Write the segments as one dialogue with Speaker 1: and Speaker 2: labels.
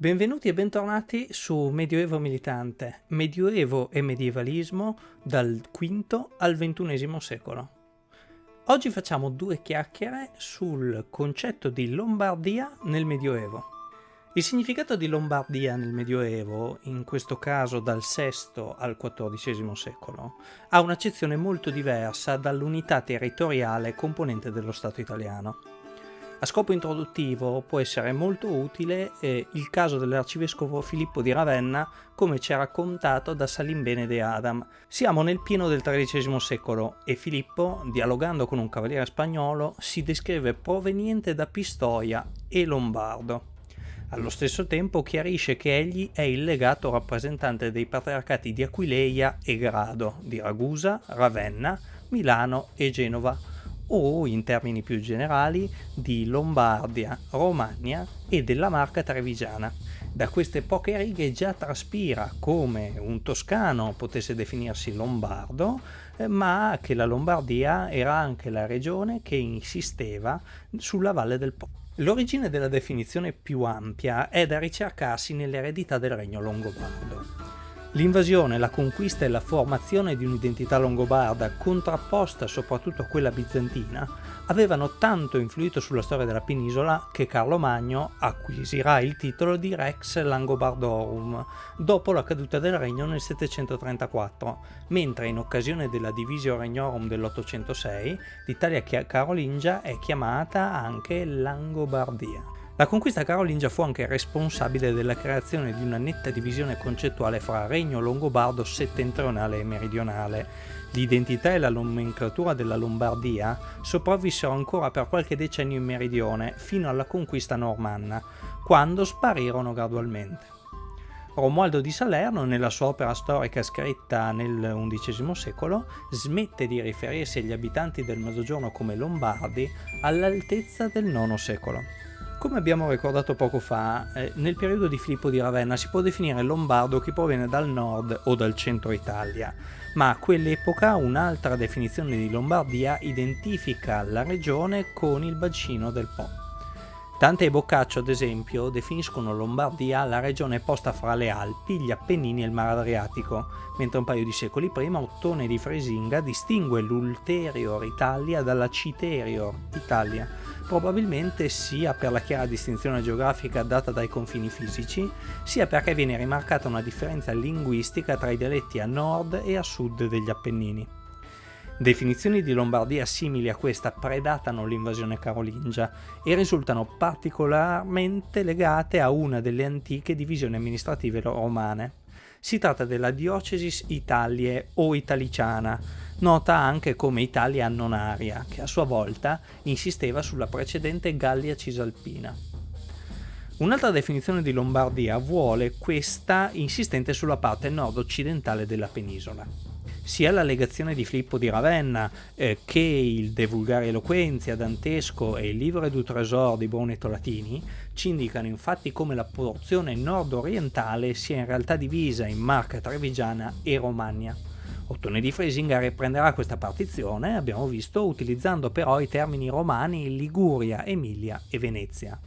Speaker 1: Benvenuti e bentornati su Medioevo Militante, Medioevo e medievalismo dal V al XXI secolo. Oggi facciamo due chiacchiere sul concetto di Lombardia nel Medioevo. Il significato di Lombardia nel Medioevo, in questo caso dal VI al XIV secolo, ha un'accezione molto diversa dall'unità territoriale componente dello Stato italiano. A scopo introduttivo può essere molto utile eh, il caso dell'arcivescovo Filippo di Ravenna come ci è raccontato da Salimbene de Adam. Siamo nel pieno del XIII secolo e Filippo, dialogando con un cavaliere spagnolo, si descrive proveniente da Pistoia e lombardo. Allo stesso tempo chiarisce che egli è il legato rappresentante dei patriarcati di Aquileia e Grado, di Ragusa, Ravenna, Milano e Genova, o in termini più generali di Lombardia, Romagna e della Marca Trevigiana. Da queste poche righe già traspira come un toscano potesse definirsi lombardo, eh, ma che la Lombardia era anche la regione che insisteva sulla valle del Po. L'origine della definizione più ampia è da ricercarsi nell'eredità del regno longobardo. L'invasione, la conquista e la formazione di un'identità longobarda contrapposta soprattutto a quella bizantina avevano tanto influito sulla storia della penisola che Carlo Magno acquisirà il titolo di Rex Langobardorum dopo la caduta del regno nel 734, mentre in occasione della Divisio Regnorum dell'806 l'Italia carolingia è chiamata anche Langobardia. La conquista carolingia fu anche responsabile della creazione di una netta divisione concettuale fra regno longobardo settentrionale e meridionale. L'identità e la nomenclatura della Lombardia sopravvissero ancora per qualche decennio in meridione, fino alla conquista normanna, quando sparirono gradualmente. Romualdo di Salerno, nella sua opera storica scritta nel XI secolo, smette di riferirsi agli abitanti del Mezzogiorno come Lombardi all'altezza del IX secolo. Come abbiamo ricordato poco fa, eh, nel periodo di Filippo di Ravenna si può definire lombardo chi proviene dal nord o dal centro Italia, ma a quell'epoca un'altra definizione di Lombardia identifica la regione con il bacino del Po. Dante e Boccaccio, ad esempio, definiscono Lombardia la regione posta fra le Alpi, gli Appennini e il Mar Adriatico, mentre un paio di secoli prima Ottone di Fresinga distingue l'Ulterior Italia dalla Citerior Italia, probabilmente sia per la chiara distinzione geografica data dai confini fisici, sia perché viene rimarcata una differenza linguistica tra i dialetti a nord e a sud degli Appennini. Definizioni di Lombardia simili a questa predatano l'invasione carolingia e risultano particolarmente legate a una delle antiche divisioni amministrative romane. Si tratta della Diocesis Italie o Italiciana, nota anche come Italia Annonaria, che a sua volta insisteva sulla precedente Gallia Cisalpina. Un'altra definizione di Lombardia vuole questa insistente sulla parte nord-occidentale della penisola. Sia la legazione di Filippo di Ravenna eh, che il De Vulgare Eloquenzia dantesco e il Livre du Trésor di Boneto Latini ci indicano infatti come la porzione nord-orientale sia in realtà divisa in Marca Trevigiana e Romagna. Ottone di Fresinga riprenderà questa partizione, abbiamo visto, utilizzando però i termini romani Liguria, Emilia e Venezia.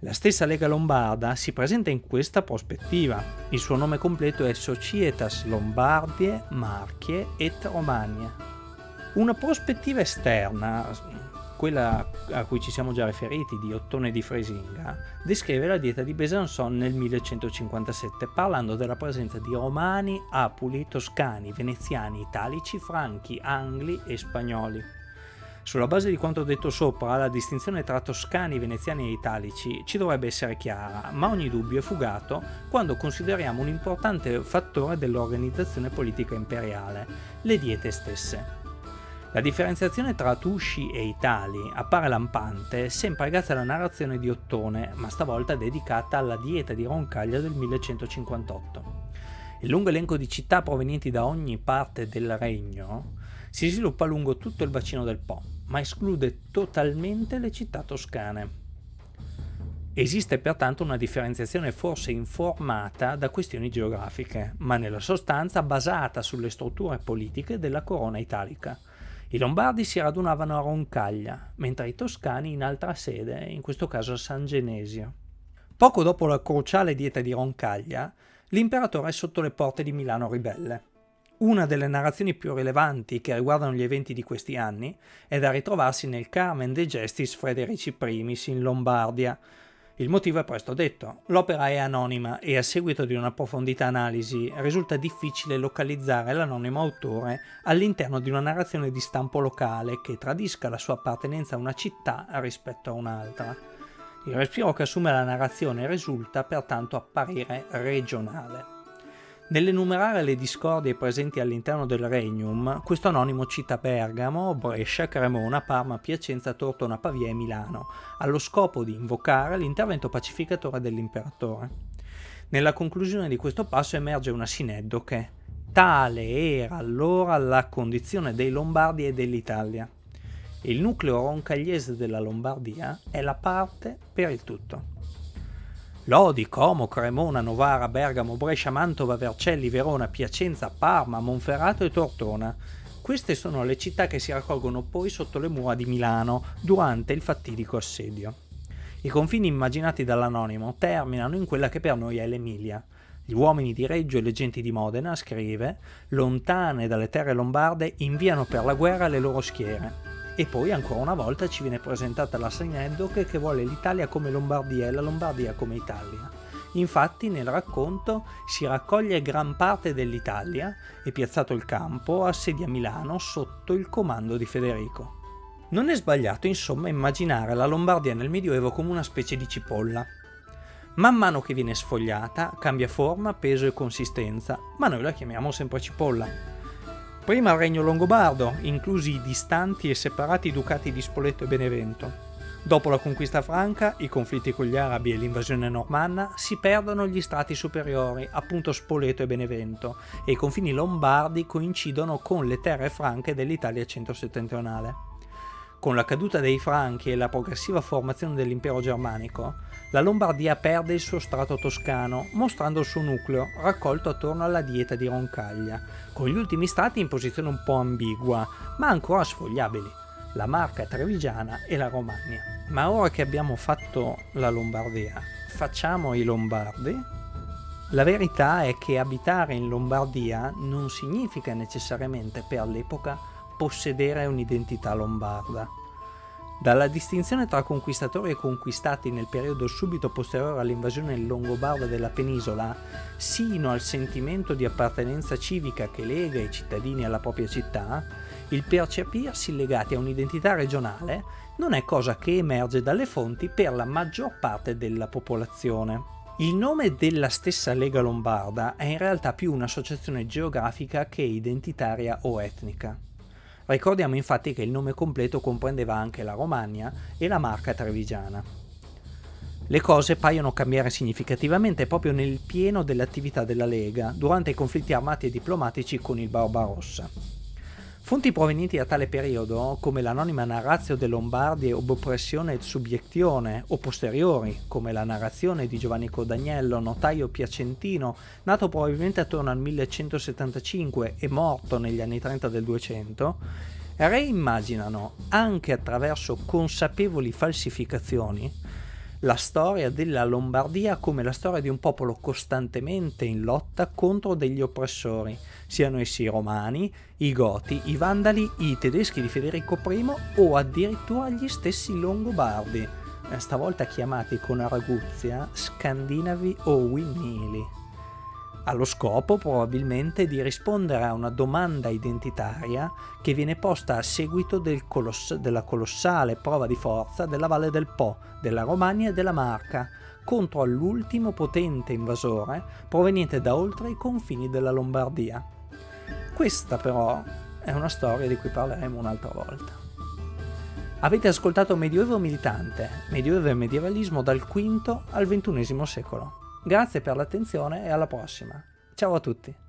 Speaker 1: La stessa Lega Lombarda si presenta in questa prospettiva. Il suo nome completo è Societas Lombardie, Marchie et Romagna. Una prospettiva esterna, quella a cui ci siamo già riferiti di Ottone di Fresinga, descrive la dieta di Besançon nel 1157 parlando della presenza di romani, apuli, toscani, veneziani, italici, franchi, angli e spagnoli. Sulla base di quanto detto sopra, la distinzione tra toscani, veneziani e italici ci dovrebbe essere chiara, ma ogni dubbio è fugato quando consideriamo un importante fattore dell'organizzazione politica imperiale, le diete stesse. La differenziazione tra Tusci e Itali appare lampante sempre grazie alla narrazione di Ottone, ma stavolta dedicata alla dieta di Roncaglia del 1158. Il lungo elenco di città provenienti da ogni parte del regno si sviluppa lungo tutto il bacino del Po, ma esclude totalmente le città toscane. Esiste pertanto una differenziazione forse informata da questioni geografiche, ma nella sostanza basata sulle strutture politiche della corona italica, i Lombardi si radunavano a Roncaglia, mentre i Toscani in altra sede, in questo caso a San Genesio. Poco dopo la cruciale dieta di Roncaglia, l'imperatore è sotto le porte di Milano ribelle. Una delle narrazioni più rilevanti che riguardano gli eventi di questi anni è da ritrovarsi nel Carmen de Gestis Frederici I in Lombardia. Il motivo è presto detto. L'opera è anonima e a seguito di un'approfondita analisi risulta difficile localizzare l'anonimo autore all'interno di una narrazione di stampo locale che tradisca la sua appartenenza a una città rispetto a un'altra. Il respiro che assume la narrazione risulta pertanto apparire regionale. Nell'enumerare le discordie presenti all'interno del Regnum, questo anonimo cita Bergamo, Brescia, Cremona, Parma, Piacenza, Tortona, Pavia e Milano, allo scopo di invocare l'intervento pacificatore dell'imperatore. Nella conclusione di questo passo emerge una sineddoche. Tale era allora la condizione dei Lombardi e dell'Italia. Il nucleo roncagliese della Lombardia è la parte per il tutto. Lodi, Como, Cremona, Novara, Bergamo, Brescia, Mantova, Vercelli, Verona, Piacenza, Parma, Monferrato e Tortona. Queste sono le città che si raccolgono poi sotto le mura di Milano durante il fatidico assedio. I confini immaginati dall'anonimo terminano in quella che per noi è l'Emilia. Gli uomini di Reggio e le genti di Modena, scrive, lontane dalle terre lombarde, inviano per la guerra le loro schiere. E poi ancora una volta ci viene presentata la Synecdoche che vuole l'Italia come Lombardia e la Lombardia come Italia. Infatti nel racconto si raccoglie gran parte dell'Italia e piazzato il campo assedia Milano sotto il comando di Federico. Non è sbagliato insomma immaginare la Lombardia nel Medioevo come una specie di cipolla. Man mano che viene sfogliata cambia forma, peso e consistenza, ma noi la chiamiamo sempre cipolla. Prima il regno longobardo, inclusi i distanti e separati ducati di Spoleto e Benevento. Dopo la conquista franca, i conflitti con gli arabi e l'invasione normanna, si perdono gli strati superiori, appunto Spoleto e Benevento, e i confini lombardi coincidono con le terre franche dell'Italia centro-settentrionale. Con la caduta dei Franchi e la progressiva formazione dell'impero germanico, la Lombardia perde il suo strato toscano, mostrando il suo nucleo, raccolto attorno alla dieta di Roncaglia, con gli ultimi stati in posizione un po' ambigua, ma ancora sfogliabili, la Marca Trevigiana e la Romagna. Ma ora che abbiamo fatto la Lombardia, facciamo i Lombardi? La verità è che abitare in Lombardia non significa necessariamente per l'epoca possedere un'identità lombarda. Dalla distinzione tra conquistatori e conquistati nel periodo subito posteriore all'invasione longobarda della penisola, sino al sentimento di appartenenza civica che lega i cittadini alla propria città, il percepirsi legati a un'identità regionale non è cosa che emerge dalle fonti per la maggior parte della popolazione. Il nome della stessa Lega Lombarda è in realtà più un'associazione geografica che identitaria o etnica. Ricordiamo infatti che il nome completo comprendeva anche la Romagna e la Marca Trevigiana. Le cose paiono cambiare significativamente proprio nel pieno dell'attività della Lega durante i conflitti armati e diplomatici con il Barbarossa. Fonti provenienti da tale periodo, come l'anonima Narratio de Lombardi ob oppressione et subiectione, o posteriori, come la narrazione di Giovanni Codagnello, notaio piacentino, nato probabilmente attorno al 1175 e morto negli anni 30 del 200, reimmaginano, anche attraverso consapevoli falsificazioni, la storia della Lombardia come la storia di un popolo costantemente in lotta contro degli oppressori, siano essi i romani, i goti, i vandali, i tedeschi di Federico I o addirittura gli stessi longobardi, eh, stavolta chiamati con arguzia scandinavi o winnili allo scopo probabilmente di rispondere a una domanda identitaria che viene posta a seguito del coloss della colossale prova di forza della Valle del Po, della Romagna e della Marca, contro l'ultimo potente invasore proveniente da oltre i confini della Lombardia. Questa però è una storia di cui parleremo un'altra volta. Avete ascoltato Medioevo militante, Medioevo e medievalismo dal V al XXI secolo. Grazie per l'attenzione e alla prossima. Ciao a tutti.